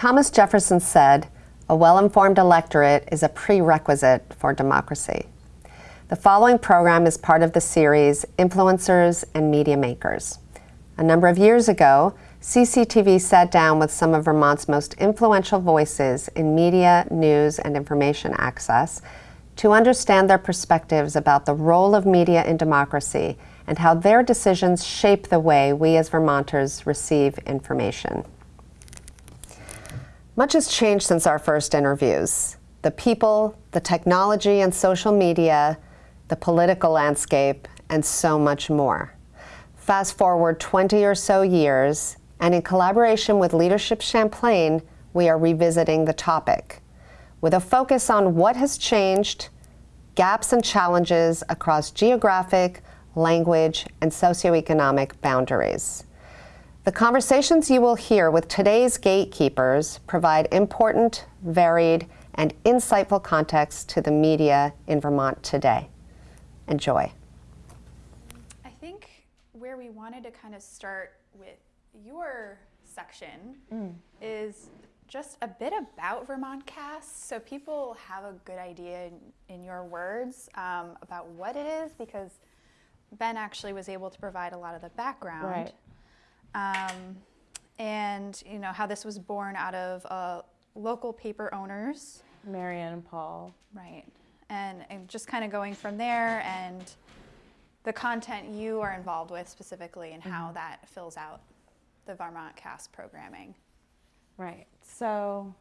Thomas Jefferson said, a well-informed electorate is a prerequisite for democracy. The following program is part of the series Influencers and Media Makers. A number of years ago, CCTV sat down with some of Vermont's most influential voices in media, news, and information access to understand their perspectives about the role of media in democracy and how their decisions shape the way we as Vermonters receive information. Much has changed since our first interviews. The people, the technology and social media, the political landscape, and so much more. Fast forward 20 or so years, and in collaboration with Leadership Champlain, we are revisiting the topic with a focus on what has changed, gaps and challenges across geographic, language, and socioeconomic boundaries. The conversations you will hear with today's gatekeepers provide important, varied, and insightful context to the media in Vermont today. Enjoy. I think where we wanted to kind of start with your section mm. is just a bit about Vermont Cast so people have a good idea in, in your words um, about what it is because Ben actually was able to provide a lot of the background. Right. Um, and you know how this was born out of uh, local paper owners. Marianne and Paul. Right. And, and just kind of going from there and the content you are involved with specifically and how mm-hmm. that fills out the Vermont Cast programming. Right. So,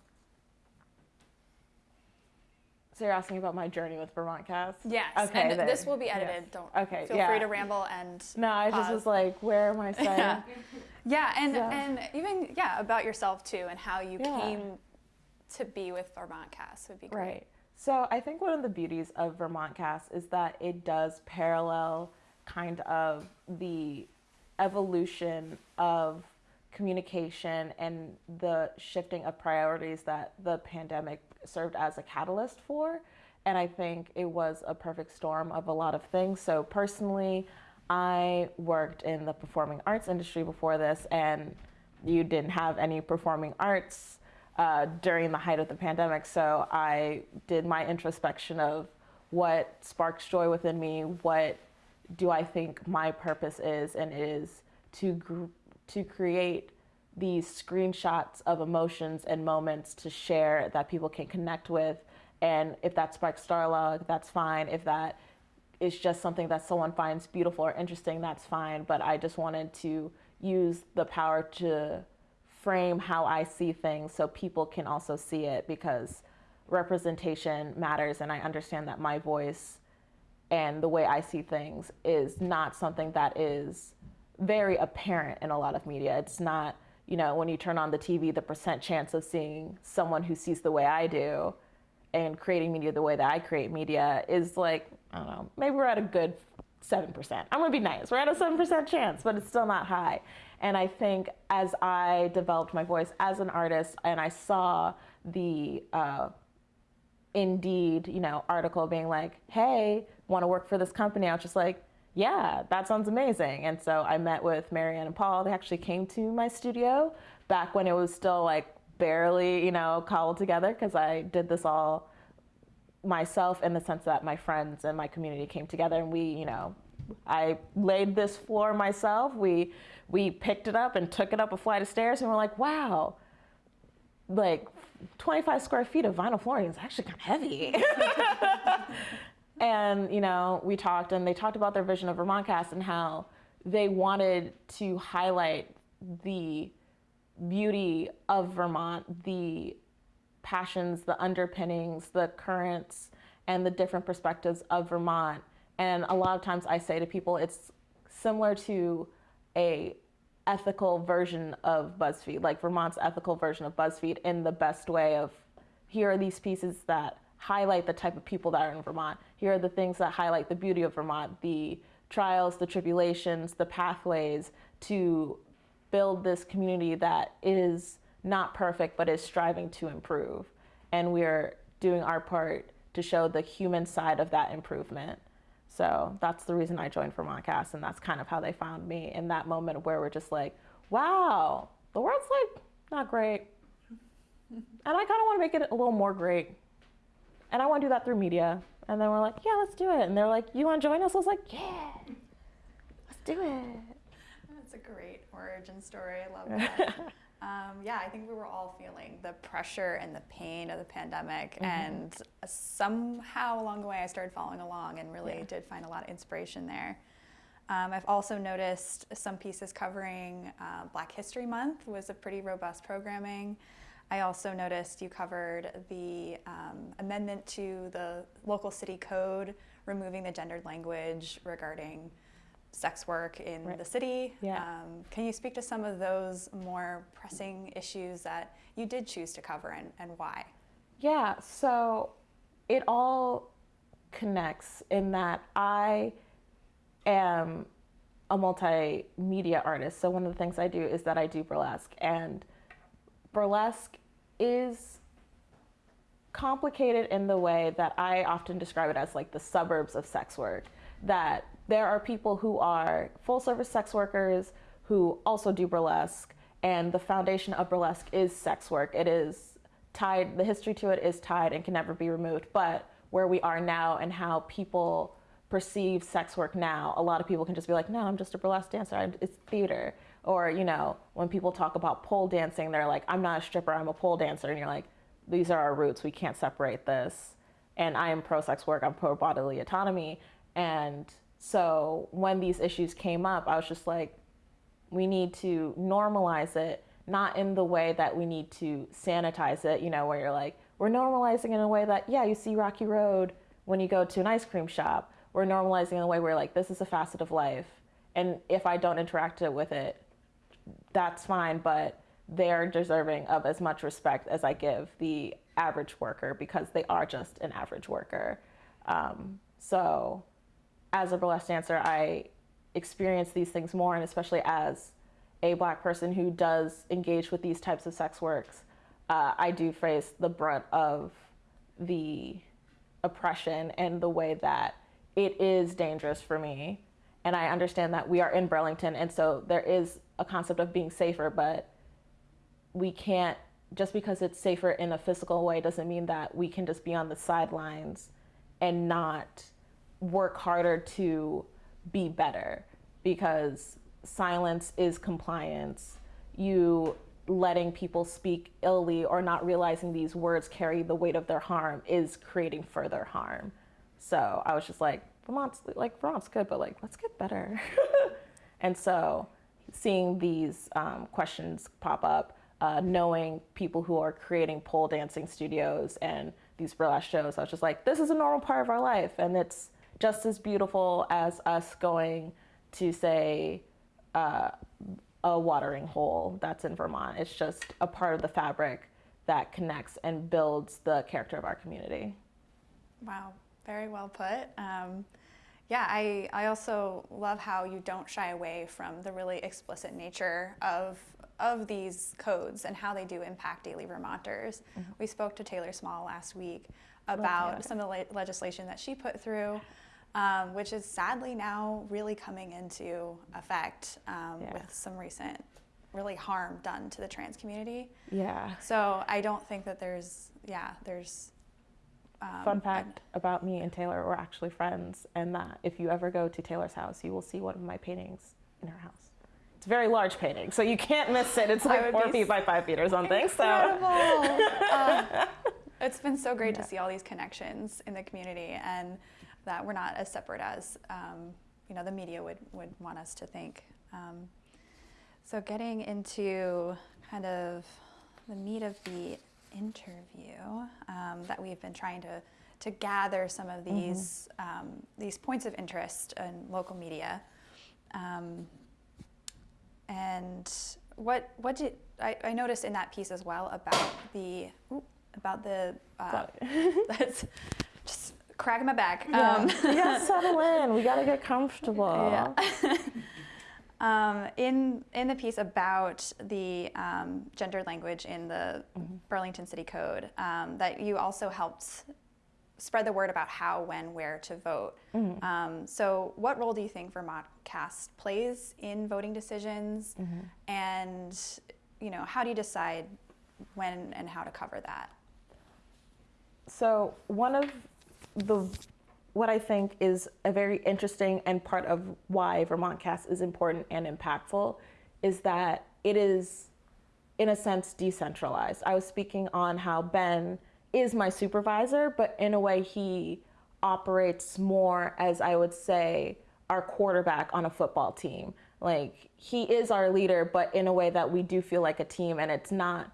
so you're asking about my journey with Vermont Cast? Yes. Okay. And this will be edited. Yes. Don't. Okay. Feel yeah. free to ramble and. No, I just was like, where am I saying? yeah. yeah, and and even yeah about yourself too and how you yeah. came to be with Vermont Cast would be great. Right. So I think one of the beauties of Vermont Cast is that it does parallel kind of the evolution of communication and the shifting of priorities that the pandemic served as a catalyst for. And I think it was a perfect storm of a lot of things. So personally, I worked in the performing arts industry before this, and you didn't have any performing arts uh, during the height of the pandemic. So I did my introspection of what sparks joy within me, what do I think my purpose is, and it is to to create these screenshots of emotions and moments to share that people can connect with. And if that sparks dialogue, that's fine. If that is just something that someone finds beautiful or interesting, that's fine. But I just wanted to use the power to frame how I see things so people can also see it because representation matters. And I understand that my voice and the way I see things is not something that is very apparent in a lot of media. It's not, you know, when you turn on the TV, the percent chance of seeing someone who sees the way I do and creating media the way that I create media is like, I don't know, maybe we're at a good 7%. I'm gonna be nice. We're at a 7% chance, but it's still not high. And I think as I developed my voice as an artist and I saw the uh, Indeed, you know, article being like, hey, wanna work for this company, I was just like, yeah, that sounds amazing. And so I met with Marianne and Paul. They actually came to my studio back when it was still like barely, you know, cobbled together because I did this all myself in the sense that my friends and my community came together and we, you know, I laid this floor myself. We we picked it up and took it up a flight of stairs and we're like, wow, like 25 square feet of vinyl flooring is actually kind of heavy. And, you know, we talked and they talked about their vision of Vermontcast and how they wanted to highlight the beauty of Vermont, the passions, the underpinnings, the currents, and the different perspectives of Vermont. And a lot of times I say to people, it's similar to a ethical version of BuzzFeed, like Vermont's ethical version of BuzzFeed in the best way of here are these pieces that highlight the type of people that are in Vermont. Here are the things that highlight the beauty of Vermont, the trials, the tribulations, the pathways to build this community that is not perfect but is striving to improve. And we're doing our part to show the human side of that improvement. So that's the reason I joined Vermontcast, and that's kind of how they found me in that moment where we're just like, wow, the world's like not great. and I kind of want to make it a little more great. And I want to do that through media. And then we're like, yeah, let's do it. And they're like, you want to join us? I was like, yeah, let's do it. That's a great origin story. I love that. um, yeah, I think we were all feeling the pressure and the pain of the pandemic. Mm-hmm. And somehow along the way, I started following along and really Yeah. did find a lot of inspiration there. Um, I've also noticed some pieces covering uh, Black History Month was a pretty robust programming. I also noticed you covered the um, amendment to the local city code, removing the gendered language regarding sex work in Right. the city. Yeah. Um, can you speak to some of those more pressing issues that you did choose to cover and, and why? Yeah, so it all connects in that I am a multimedia artist. So one of the things I do is that I do burlesque, and burlesque is complicated in the way that I often describe it as like the suburbs of sex work. That there are people who are full service sex workers who also do burlesque, and the foundation of burlesque is sex work. It is tied, the history to it is tied and can never be removed. But where we are now and how people perceive sex work now, a lot of people can just be like, no, I'm just a burlesque dancer, it's theater. Or, you know, when people talk about pole dancing, they're like, I'm not a stripper, I'm a pole dancer. And you're like, these are our roots, we can't separate this. And I am pro sex work, I'm pro bodily autonomy. And so when these issues came up, I was just like, we need to normalize it, not in the way that we need to sanitize it, you know, where you're like, we're normalizing in a way that, yeah, you see Rocky Road when you go to an ice cream shop. We're normalizing in a way where like, this is a facet of life. And if I don't interact with it, that's fine, but they're deserving of as much respect as I give the average worker because they are just an average worker. Um, so, as a burlesque dancer, I experience these things more, and especially as a black person who does engage with these types of sex works, uh, I do face the brunt of the oppression and the way that it is dangerous for me. And I understand that we are in Burlington, and so there is a concept of being safer, but we can't, just because it's safer in a physical way, doesn't mean that we can just be on the sidelines and not work harder to be better because silence is compliance. You letting people speak illy or not realizing these words carry the weight of their harm is creating further harm. So I was just like, Vermont's like Vermont's good, but like let's get better. and so seeing these um, questions pop up, uh, knowing people who are creating pole dancing studios and these burlesque shows, I was just like, this is a normal part of our life, and it's just as beautiful as us going to say uh, a watering hole that's in Vermont. It's just a part of the fabric that connects and builds the character of our community. Wow, very well put. Um, yeah, I, I also love how you don't shy away from the really explicit nature of, of these codes and how they do impact daily Vermonters. We spoke to Taylor Small last week about some of the le- legislation that she put through, um, which is sadly now really coming into effect um, Yeah. with some recent really harm done to the trans community. Yeah. So I don't think that there's, yeah, there's. Um, Fun fact about me and Taylor, we're actually friends, and that if you ever go to Taylor's house, you will see one of my paintings in her house. It's a very large painting, so you can't miss it. It's like four feet by five feet or something. Incredible. So Uh, it's been so great Yeah. to see all these connections in the community and that we're not as separate as um, you know the media would, would want us to think. Um, so getting into kind of the meat of the interview um, that we've been trying to to gather some of these um, these points of interest in local media. Um, and what what did I, I noticed in that piece as well about the ooh, about the uh, that's just cracking my back. yeah, Um, we gotta settle in. We gotta get comfortable. yeah. um, in in the piece about the um, gendered language in the Burlington City Code, um, that you also helped spread the word about how, when, where to vote. Um, so, what role do you think Vermont Cast plays in voting decisions? And you know, how do you decide when and how to cover that? So one of the what I think is a very interesting and part of why Vermont Cast is important and impactful is that it is, in a sense, decentralized. I was speaking on how Ben is my supervisor, but in a way, he operates more as I would say our quarterback on a football team. Like he is our leader, but in a way that we do feel like a team, and it's not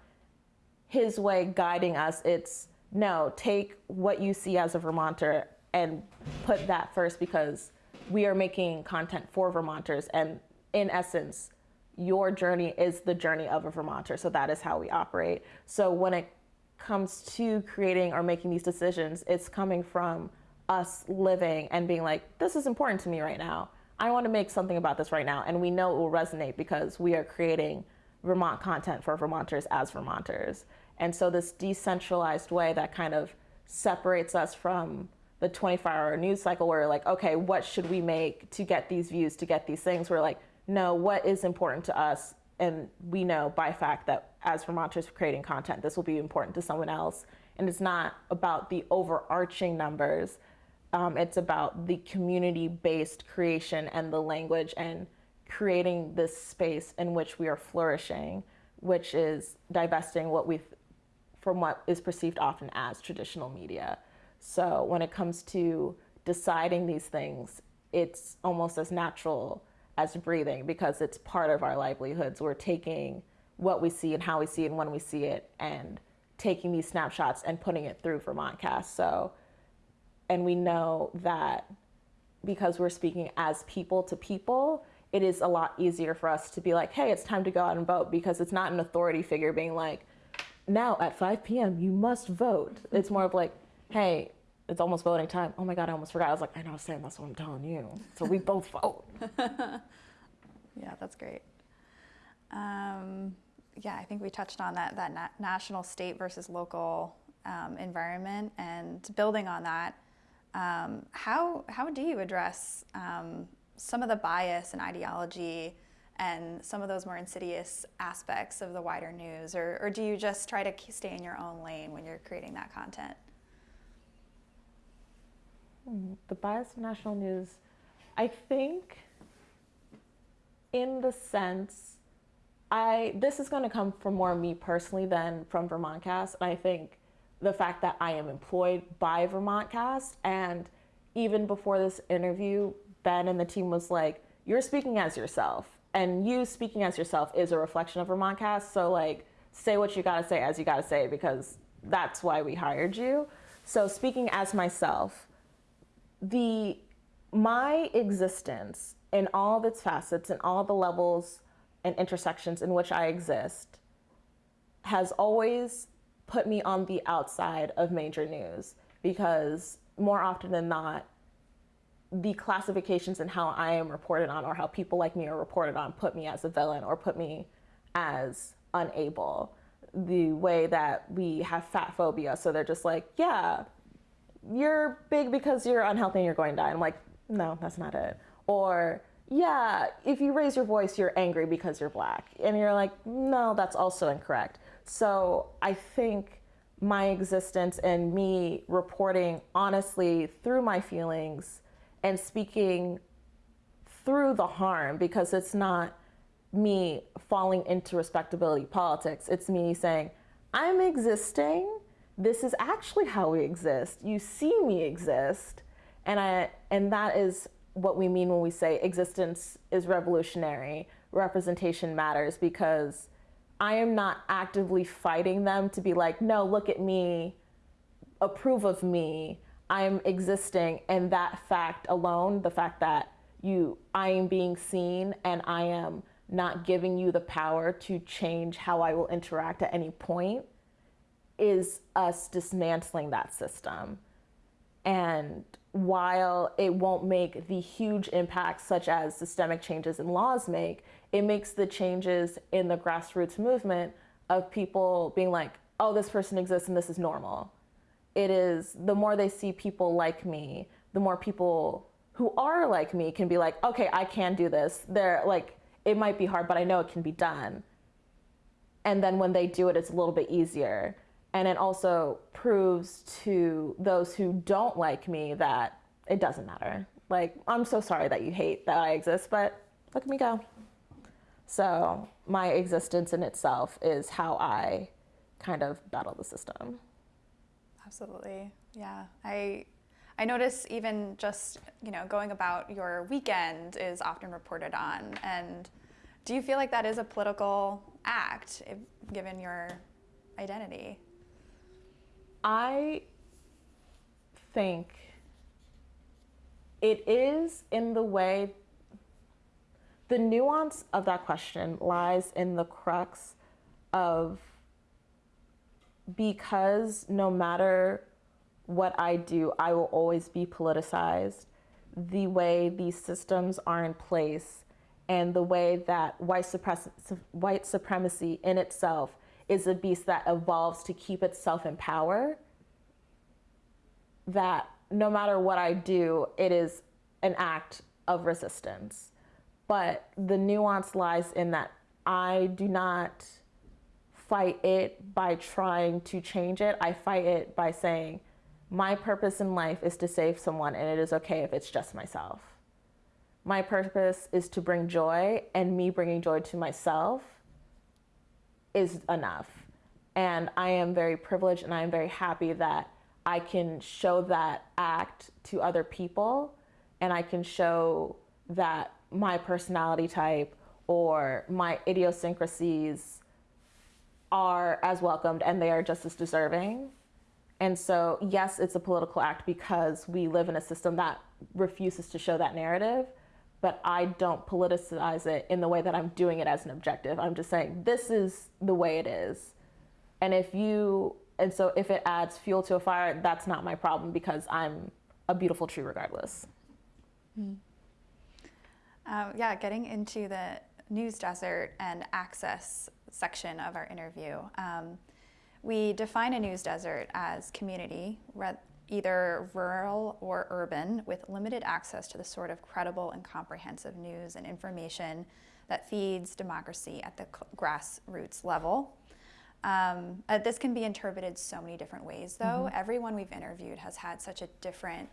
his way guiding us. It's no, take what you see as a Vermonter and put that first because we are making content for Vermonters. And in essence, your journey is the journey of a Vermonter. So that is how we operate. So when it comes to creating or making these decisions, it's coming from us living and being like, this is important to me right now. I want to make something about this right now. And we know it will resonate because we are creating Vermont content for Vermonters as Vermonters. And so this decentralized way that kind of separates us from the 24 hour news cycle where like, okay, what should we make to get these views, to get these things? We're like, no, what is important to us? And we know by fact that as Vermonters creating content, this will be important to someone else. And it's not about the overarching numbers. Um, it's about the community-based creation and the language and creating this space in which we are flourishing, which is divesting what we from what is perceived often as traditional media. So when it comes to deciding these things, it's almost as natural as breathing because it's part of our livelihoods. We're taking what we see and how we see it and when we see it and taking these snapshots and putting it through Vermontcast. So, and we know that because we're speaking as people to people, it is a lot easier for us to be like, hey, it's time to go out and vote because it's not an authority figure being like, now at 5 p.m. you must vote. It's more of like, hey, it's almost voting time. Oh my God, I almost forgot. I was like, I know, Sam, that's what I'm telling you. So we both vote. yeah, that's great. Um, yeah, I think we touched on that, that na national, state versus local um, environment and building on that. Um, how, how do you address um, some of the bias and ideology and some of those more insidious aspects of the wider news? Or, or do you just try to stay in your own lane when you're creating that content? The bias of national news, I think, in the sense, I this is going to come from more me personally than from Vermontcast. And I think the fact that I am employed by Vermontcast and even before this interview, Ben and the team was like, "You're speaking as yourself." and you speaking as yourself is a reflection of Vermontcast. So like, say what you gotta say as you gotta say because that's why we hired you. So speaking as myself, the my existence in all of its facets and all the levels and intersections in which I exist has always put me on the outside of major news because more often than not, the classifications and how I am reported on or how people like me are reported on put me as a villain or put me as unable. The way that we have fat phobia, so they're just like, yeah, you're big because you're unhealthy and you're going to die. I'm like, no, that's not it. Or, yeah, if you raise your voice, you're angry because you're black. And you're like, no, that's also incorrect. So I think my existence and me reporting honestly through my feelings and speaking through the harm because it's not me falling into respectability politics. It's me saying, I'm existing. This is actually how we exist. You see me exist. And I and that is what we mean when we say existence is revolutionary, representation matters because I am not actively fighting them to be like, no, look at me, approve of me. I'm existing and that fact alone, the fact that you I am being seen and I am not giving you the power to change how I will interact at any point is us dismantling that system. And while it won't make the huge impacts such as systemic changes in laws make, it makes the changes in the grassroots movement of people being like, oh, this person exists and this is normal it is the more they see people like me, the more people who are like me can be like, okay, I can do this. They're like, it might be hard, but I know it can be done. and then when they do it, it's a little bit easier. And it also proves to those who don't like me that it doesn't matter. Like, I'm so sorry that you hate that I exist, but look at me go. So, my existence in itself is how I kind of battle the system. Absolutely. Yeah. I I notice even just, you know, going about your weekend is often reported on and do you feel like that is a political act if, given your identity? I think it is in the way the nuance of that question lies in the crux of because no matter what I do, I will always be politicized. The way these systems are in place and the way that white, suppress- white supremacy in itself is a beast that evolves to keep itself in power, that no matter what I do, it is an act of resistance. But the nuance lies in that I do not fight it by trying to change it. I fight it by saying, my purpose in life is to save someone, and it is okay if it's just myself. My purpose is to bring joy, and me bringing joy to myself is enough. And I am very privileged and I am very happy that I can show that act to other people and I can show that my personality type or my idiosyncrasies are as welcomed and they are just as deserving. And so, yes, it's a political act because we live in a system that refuses to show that narrative, but I don't politicize it in the way that I'm doing it as an objective. I'm just saying, this is the way it is. And if you, and so if it adds fuel to a fire, that's not my problem because I'm a beautiful tree regardless. Mm. Yeah, getting into the news desert and access section of our interview. Um, we define a news desert as community, either rural or urban, with limited access to the sort of credible and comprehensive news and information that feeds democracy at the grassroots level. Um, uh, this can be interpreted so many different ways, though. Mm-hmm. Everyone we've interviewed has had such a different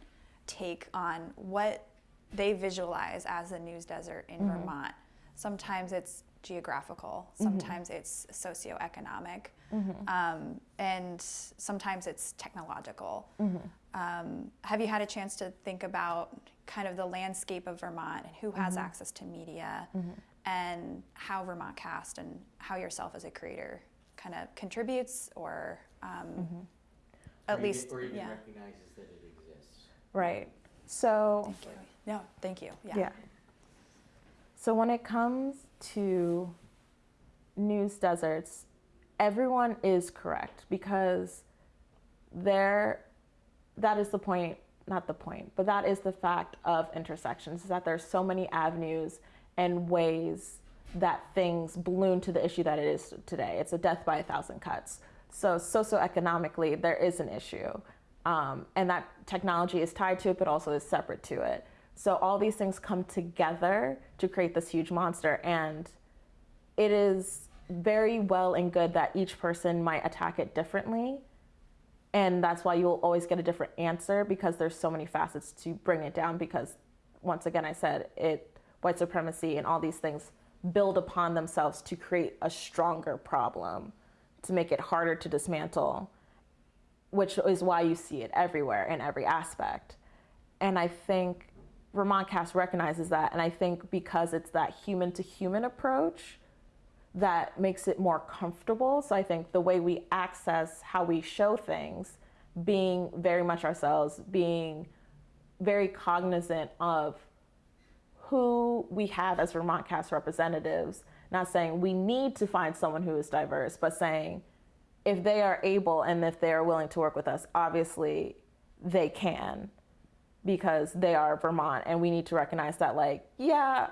take on what they visualize as a news desert in mm-hmm. Vermont. Sometimes it's geographical, mm-hmm. sometimes mm-hmm. it's socioeconomic, mm-hmm. um, and sometimes it's technological. Mm-hmm. Um, have you had a chance to think about kind of the landscape of Vermont and who has mm-hmm. access to media mm-hmm. and how Vermont Cast and how yourself as a creator kind of contributes or um, at or least even, or even yeah. recognizes that it exists? Right. So. Thank you. No, thank you. Yeah. yeah. So when it comes to news deserts, everyone is correct because there that is the point, not the point, but that is the fact of intersections is that there's so many avenues and ways that things balloon to the issue that it is today. It's a death by a thousand cuts. So socioeconomically, there is an issue. Um, and that technology is tied to it, but also is separate to it. So all these things come together to create this huge monster. And it is very well and good that each person might attack it differently. And that's why you'll always get a different answer because there's so many facets to bring it down. Because once again, I said it, white supremacy and all these things build upon themselves to create a stronger problem, to make it harder to dismantle, which is why you see it everywhere in every aspect. And I think Vermont Cast recognizes that. And I think because it's that human to human approach that makes it more comfortable. So I think the way we access how we show things, being very much ourselves, being very cognizant of who we have as Vermont Cast representatives, not saying we need to find someone who is diverse, but saying if they are able and if they are willing to work with us, obviously they can because they are Vermont and we need to recognize that like, yeah,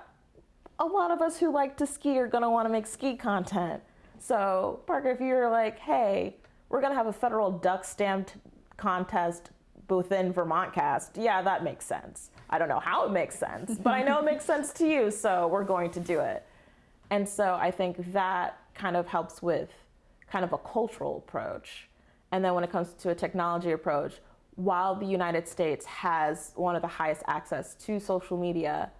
a lot of us who like to ski are gonna wanna make ski content. So Parker, if you're like, hey, we're gonna have a federal duck stamped contest within Vermont cast, yeah, that makes sense. I don't know how it makes sense, but I know it makes sense to you, so we're going to do it. And so I think that kind of helps with kind of a cultural approach. And then when it comes to a technology approach, while the United States has one of the highest access to social media,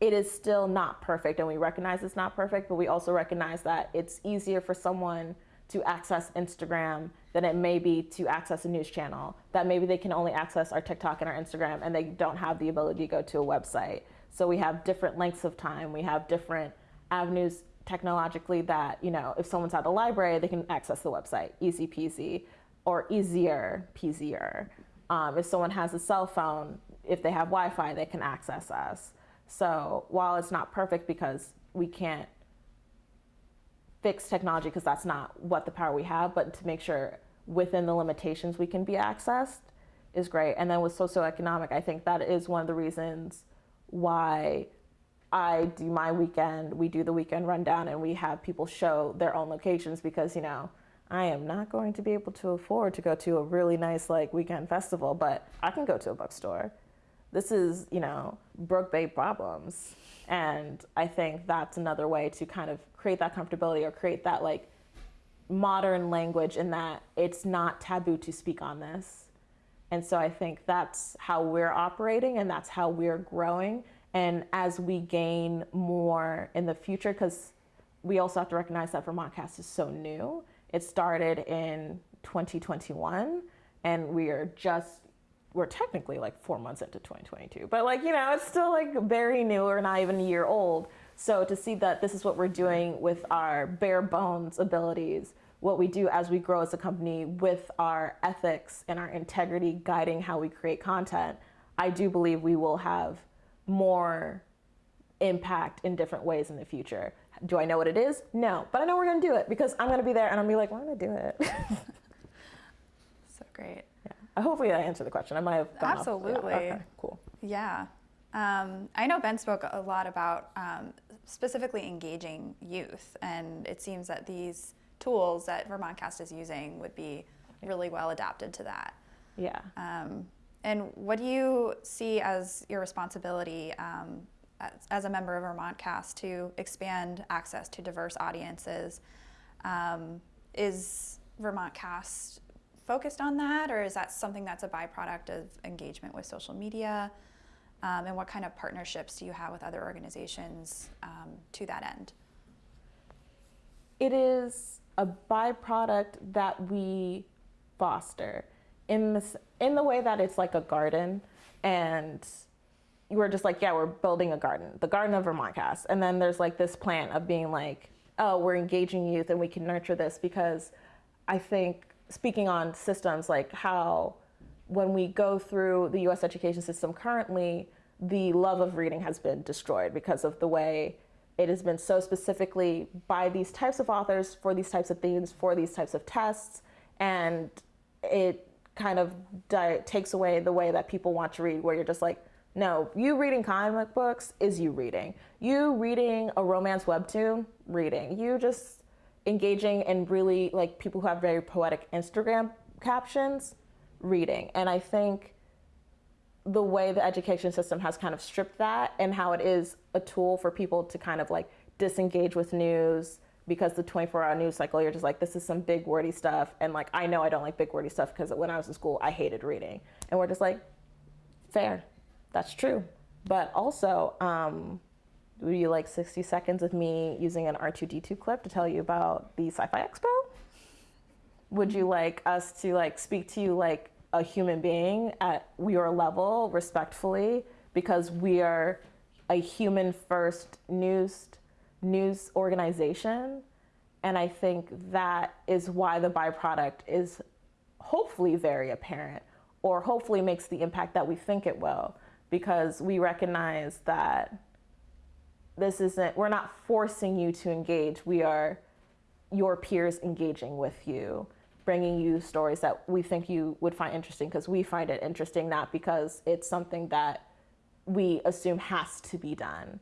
it is still not perfect. And we recognize it's not perfect, but we also recognize that it's easier for someone to access Instagram than it may be to access a news channel. That maybe they can only access our TikTok and our Instagram and they don't have the ability to go to a website. So we have different lengths of time. We have different avenues technologically that, you know, if someone's at the library, they can access the website, easy peasy, or easier peasier. Um, if someone has a cell phone, if they have Wi Fi, they can access us. So while it's not perfect because we can't fix technology because that's not what the power we have, but to make sure within the limitations we can be accessed is great. And then with socioeconomic, I think that is one of the reasons why I do my weekend, we do the weekend rundown and we have people show their own locations because, you know, I am not going to be able to afford to go to a really nice like weekend festival, but I can go to a bookstore. This is, you know, Brook Bay problems. And I think that's another way to kind of create that comfortability or create that like modern language in that it's not taboo to speak on this. And so I think that's how we're operating and that's how we're growing. And as we gain more in the future, because we also have to recognize that Vermontcast is so new. It started in 2021 and we are just we're technically like four months into 2022, but like, you know, it's still like very new or not even a year old. So to see that this is what we're doing with our bare bones abilities, what we do as we grow as a company with our ethics and our integrity guiding how we create content, I do believe we will have more impact in different ways in the future. Do I know what it is? No, but I know we're gonna do it because I'm gonna be there and I'm gonna be like, we're gonna do it. So great. Yeah. Hopefully I answered the question. I might have off- yeah, Absolutely. okay, cool. Yeah. Um, I know Ben spoke a lot about um, specifically engaging youth, and it seems that these tools that Vermontcast is using would be really well adapted to that. Yeah. Um, and what do you see as your responsibility um, as, a member of Vermontcast to expand access to diverse audiences? Um, is Vermontcast focused on that, or is that something that's a byproduct of engagement with social media? Um, and what kind of partnerships do you have with other organizations um, to that end? it is a byproduct that we foster in in the way that it's like a garden and we're just like yeah we're building a garden the garden of vermontcast and then there's like this plan of being like oh we're engaging youth and we can nurture this because i think speaking on systems like how when we go through the us education system currently the love of reading has been destroyed because of the way it has been so specifically by these types of authors for these types of themes for these types of tests. And it kind of takes away the way that people want to read where you're just like no you reading comic books is you reading. You reading a romance webtoon reading. You just engaging in really like people who have very poetic instagram captions reading. And i think the way the education system has kind of stripped that and how it is a tool for people to kind of like disengage with news because the 24 hour news cycle you're just like this is some big wordy stuff. And like i know i don't like big wordy stuff because when i was in school i hated reading. And we're just like fair that's true. But also um, would you like 60 seconds of me using an r2d2 clip to tell you about the sci-fi expo? Would you like us to like speak to you like a human being at your level respectfully? Because we are a human first news news organization. And i think that is why the byproduct is hopefully very apparent or hopefully makes the impact that we think it will because we recognize that this isn't we're not forcing you to engage. We are your peers engaging with you bringing you stories that we think you would find interesting because we find it interesting not because it's something that we assume has to be done.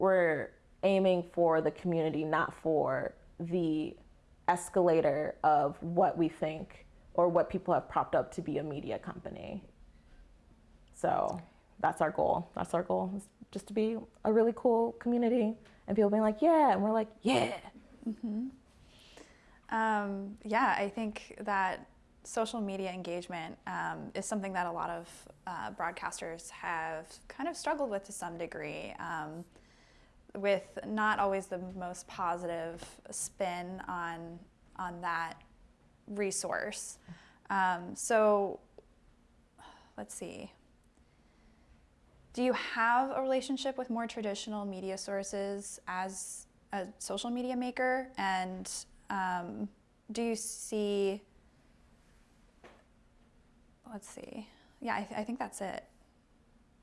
We're aiming for the community not for the escalator of what we think or what people have propped up to be a media company so that's our goal. That's our goal, is just to be a really cool community and people being like, yeah, and we're like, yeah. Um, yeah, I think that social media engagement um, is something that a lot of uh, broadcasters have kind of struggled with to some degree, um, with not always the most positive spin on on that resource. Um, so, let's see. Do you have a relationship with more traditional media sources as a social media maker? And um, do you see, let's see, yeah, I, th- I think that's it.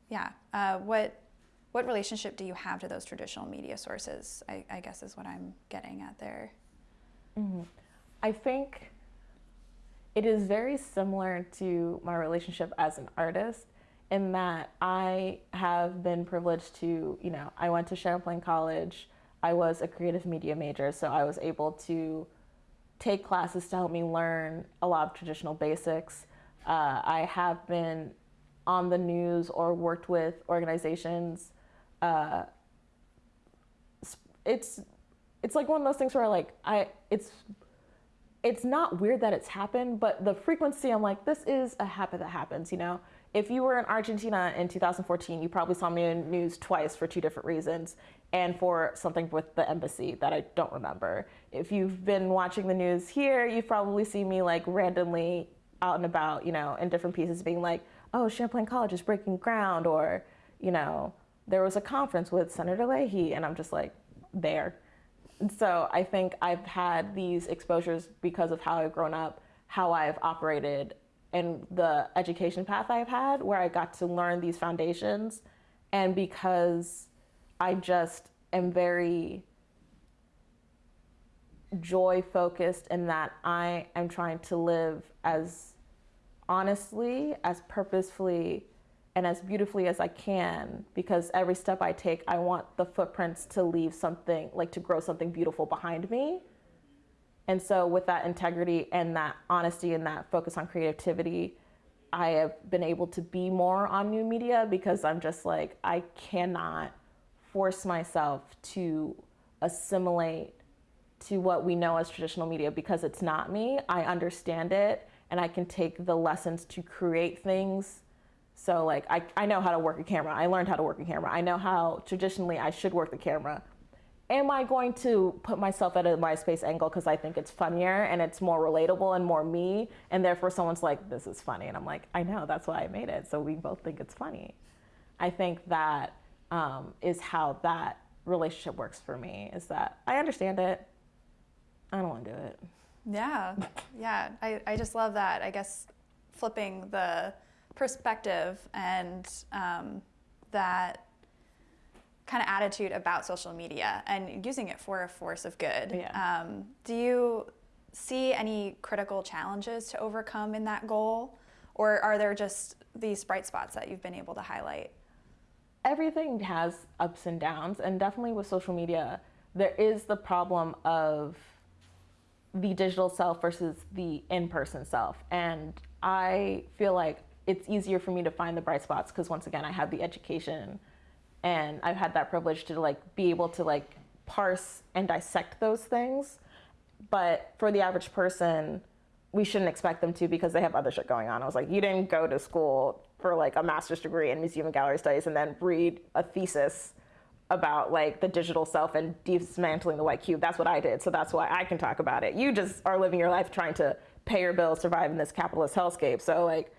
Yeah. Uh, what, what relationship do you have to those traditional media sources? I, I guess is what I'm getting at there. I think it is very similar to my relationship as an artist in that I have been privileged to, you know, I went to Champlain College. I was a creative media major, so I was able to take classes to help me learn a lot of traditional basics. Uh, I have been on the news or worked with organizations. Uh, it's it's like one of those things where like I it's it's not weird that it's happened, but the frequency, I'm like, this is a habit that happens, you know? If you were in Argentina in 2014, you probably saw me in news twice for two different reasons and for something with the embassy that I don't remember. If you've been watching the news here, you've probably seen me like randomly out and about, you know, in different pieces being like, oh, Champlain College is breaking ground, or, you know, there was a conference with Senator Leahy, and I'm just like, there. And so I think I've had these exposures because of how I've grown up, how I've operated, and the education path I've had, where I got to learn these foundations. And because I just am very joy focused in that I am trying to live as honestly, as purposefully, and as beautifully as I can because every step I take, I want the footprints to leave something, like to grow something beautiful behind me. And so, with that integrity and that honesty and that focus on creativity, I have been able to be more on new media because I'm just like, I cannot force myself to assimilate to what we know as traditional media because it's not me. I understand it and I can take the lessons to create things so like I, I know how to work a camera. I learned how to work a camera. I know how traditionally I should work the camera. Am I going to put myself at a MySpace angle because I think it's funnier and it's more relatable and more me? And therefore someone's like, this is funny. And I'm like, I know, that's why I made it. So we both think it's funny. I think that um, is how that relationship works for me is that I understand it. I don't want to do it. Yeah, yeah. I, I just love that. I guess flipping the perspective and um, that kind of attitude about social media and using it for a force of good. Yeah. Um, do you see any critical challenges to overcome in that goal? Or are there just these bright spots that you've been able to highlight? everything has ups and downs and definitely with social media there is the problem of the digital self versus the in-person self and i feel like it's easier for me to find the bright spots because once again i have the education and i've had that privilege to like be able to like parse and dissect those things but for the average person we shouldn't expect them to because they have other shit going on i was like you didn't go to school for like a master's degree in museum and gallery studies and then read a thesis about like the digital self and dismantling the white cube. That's what I did. So that's why I can talk about it. You just are living your life trying to pay your bills, survive in this capitalist hellscape. So like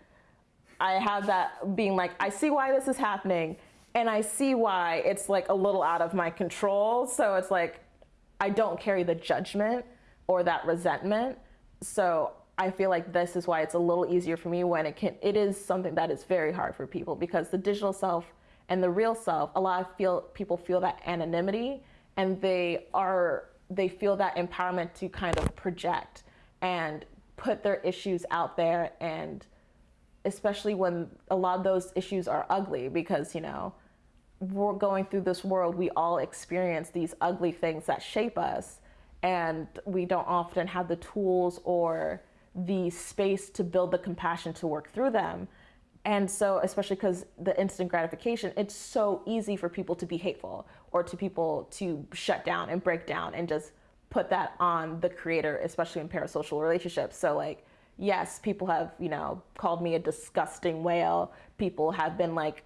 I have that being like, I see why this is happening and I see why it's like a little out of my control. So it's like I don't carry the judgment or that resentment. So I feel like this is why it's a little easier for me when it can it is something that is very hard for people because the digital self and the real self, a lot of feel people feel that anonymity and they are they feel that empowerment to kind of project and put their issues out there and especially when a lot of those issues are ugly because you know we're going through this world we all experience these ugly things that shape us and we don't often have the tools or the space to build the compassion to work through them And so, especially because the instant gratification, it's so easy for people to be hateful or to people to shut down and break down and just put that on the creator, especially in parasocial relationships. So, like, yes, people have, you know, called me a disgusting whale. People have been like,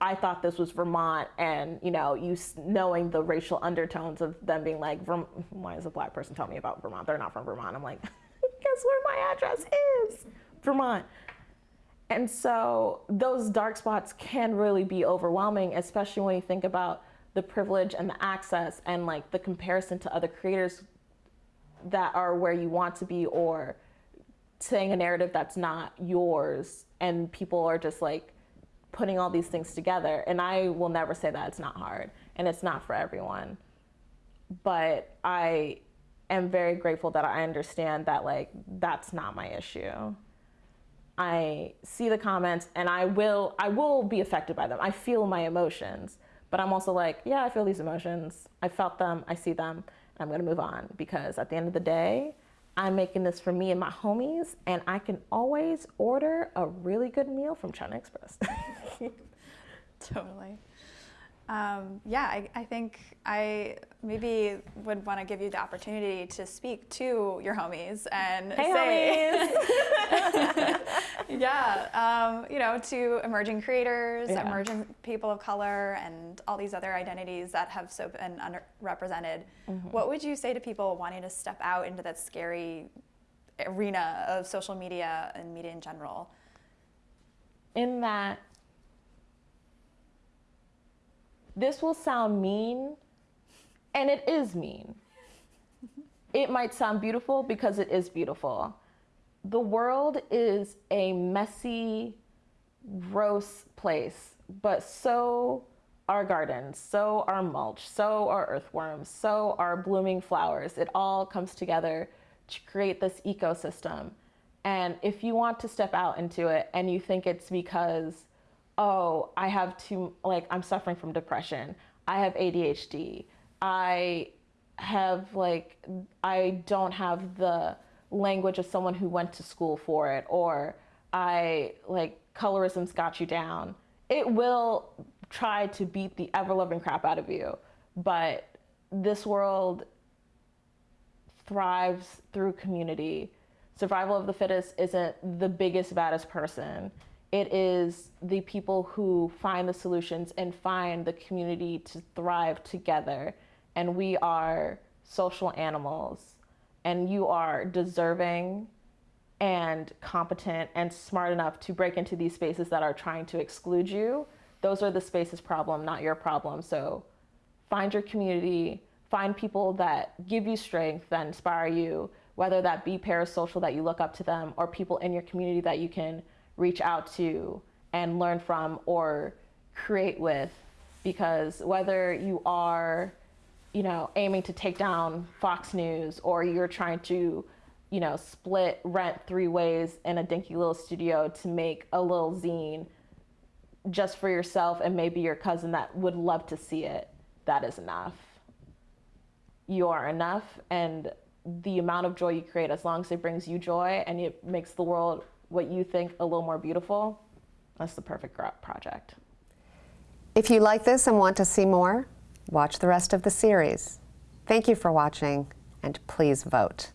I thought this was Vermont, and you know, you knowing the racial undertones of them being like, why is a black person telling me about Vermont? They're not from Vermont. I'm like, guess where my address is? Vermont. And so those dark spots can really be overwhelming, especially when you think about the privilege and the access and like the comparison to other creators that are where you want to be or saying a narrative that's not yours and people are just like putting all these things together and i will never say that it's not hard and it's not for everyone. But i am very grateful that i understand that like that's not my issue. I see the comments and i will i will be affected by them. I feel my emotions but i'm also like yeah i feel these emotions. I felt them. I see them. And i'm going to move on. Because at the end of the day i'm making this for me and my homies and i can always order a really good meal from china express Totally. Um, yeah, I, I think I maybe would want to give you the opportunity to speak to your homies and hey say, homies yeah, um, you know, to emerging creators, Yeah. emerging people of color, and all these other identities that have so been underrepresented. Mm-hmm. What would you say to people wanting to step out into that scary arena of social media and media in general? in that this will sound mean, and it is mean. It might sound beautiful because it is beautiful. The world is a messy, gross place, but so are gardens, so are mulch, so are earthworms, so are blooming flowers. It all comes together to create this ecosystem. And if you want to step out into it and you think it's because, oh, I have too, like, I'm suffering from depression, I have ADHD, I have, like, I don't have the language of someone who went to school for it, or I, like, colorism's got you down. It will try to beat the ever loving crap out of you. But this world thrives through community. Survival of the fittest isn't the biggest, baddest person. It is the people who find the solutions and find the community to thrive together. And we are social animals. And you are deserving and competent and smart enough to break into these spaces that are trying to exclude you. Those are the spaces problem, not your problem. So find your community, find people that give you strength, that inspire you, whether that be parasocial that you look up to them or people in your community that you can reach out to and learn from or create with. Because whether you are, you know, aiming to take down Fox News or you're trying to, you know, split rent three ways in a dinky little studio to make a little zine just for yourself and maybe your cousin that would love to see it, that is enough. You are enough, and the amount of joy you create, as long as it brings you joy and it makes the world what you think a little more beautiful, that's the perfect project. If you like this and want to see more, watch the rest of the series. Thank you for watching, and please vote.